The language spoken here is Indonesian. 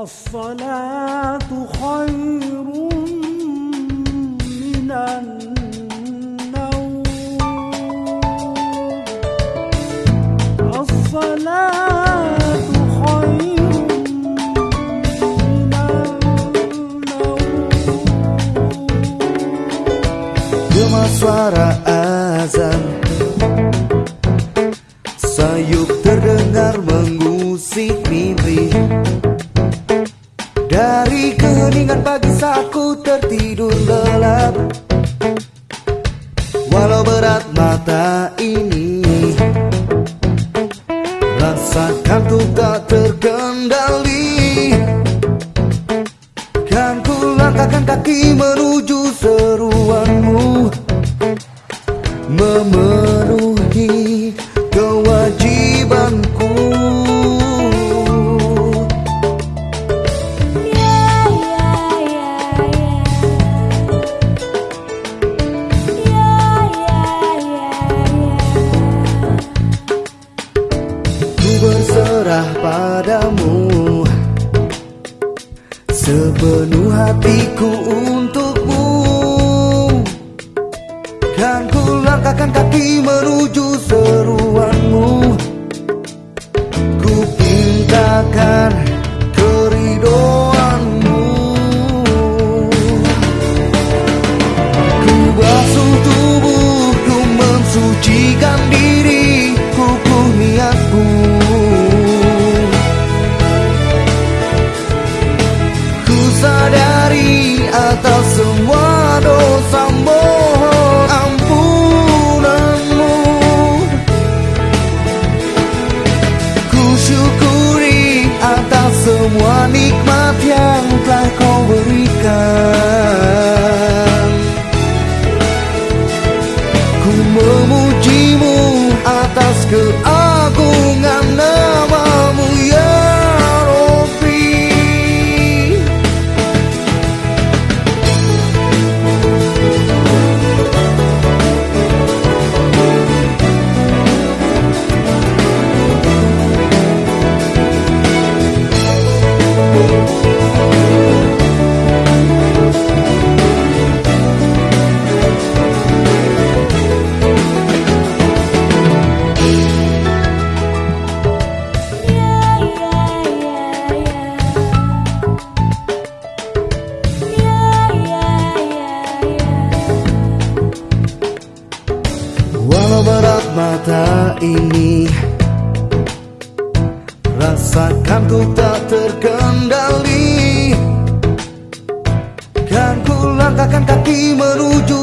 الصلاة خير من النوم الصلاة خير من النوم Gema suara azan Sayup terdengar mengusik mimpi Dari keheningan pagi saat tertidur lelap. Walau berat mata ini Rasa kantuk tak terkendali. Kan ku langkahkan kaki menuju seruanmu Memenuhi kewajibanku Sepenuh hatiku untukmu. Kan ku langkahkan kaki menuju seruanmu semua dosa mohon ampunanmu. Ku syukuri atas semua nikmat mata ini. Rasakan ku tak terkendali. Kan ku langkahkan kaki menuju